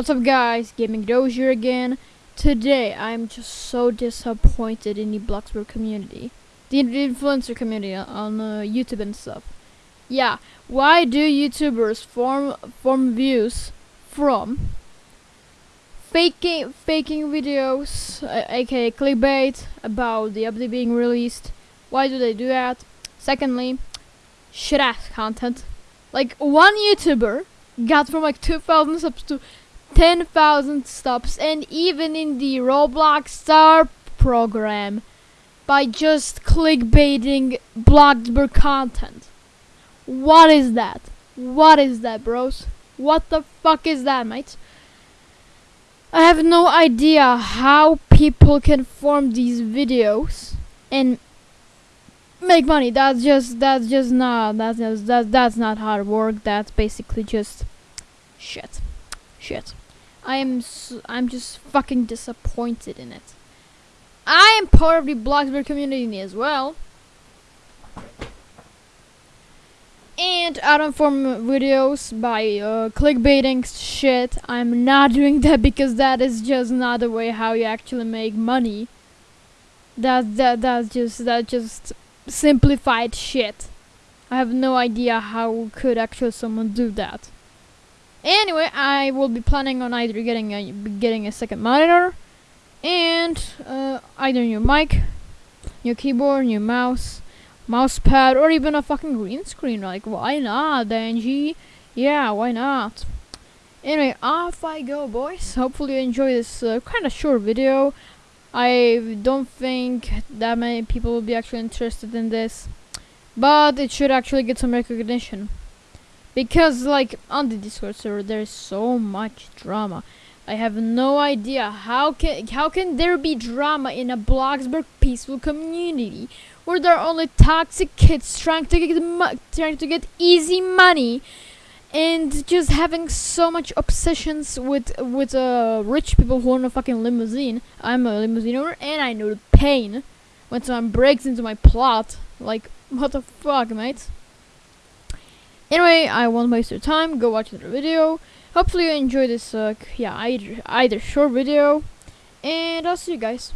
What's up guys, Gaming Dozier again. Today I'm just so disappointed in the Bloxburg community. The, influencer community on uh, YouTube and stuff. Yeah, why do YouTubers form form views from faking faking videos, uh, aka clickbait, about the update being released? Why do they do that? Secondly, shit ass content. Like one YouTuber got from like 2,000 subs to 10,000 stops and even in the Roblox Star program by just clickbaiting Bloxburg content. What is that? What is that, bros? What the fuck is that, mate? I have no idea how people can form these videos and make money. That's just that's just not that's just, that that's not hard work. That's basically just shit, shit. I am s I'm just fucking disappointed in it. I am part of the Bloxburg community as well. And I don't form videos by uh, clickbaiting shit. I'm not doing that because that is just not the way how you actually make money. That that that's just that just simplified shit. I have no idea how could actually someone do that. Anyway, I will be planning on either getting a getting a second monitor and uh, either new mic, new keyboard, new mouse, mouse pad, or even a fucking green screen. Like, why not, Angie? Yeah, why not? Anyway, off I go, boys. Hopefully you enjoy this uh, kind of short video. I don't think that many people will be actually interested in this, but it should actually get some recognition because like on the discord server there's so much drama. I have no idea how can how can there be drama in a bloxburg peaceful community where there are only toxic kids trying to get trying to get easy money and just having so much obsessions with with uh rich people who own a fucking limousine. I'm a limousine owner and i know the pain when someone breaks into my plot. Like what the fuck mate Anyway, I won't waste your time. Go watch another video. Hopefully you enjoy this, uh, yeah, either, either short video. And I'll see you guys.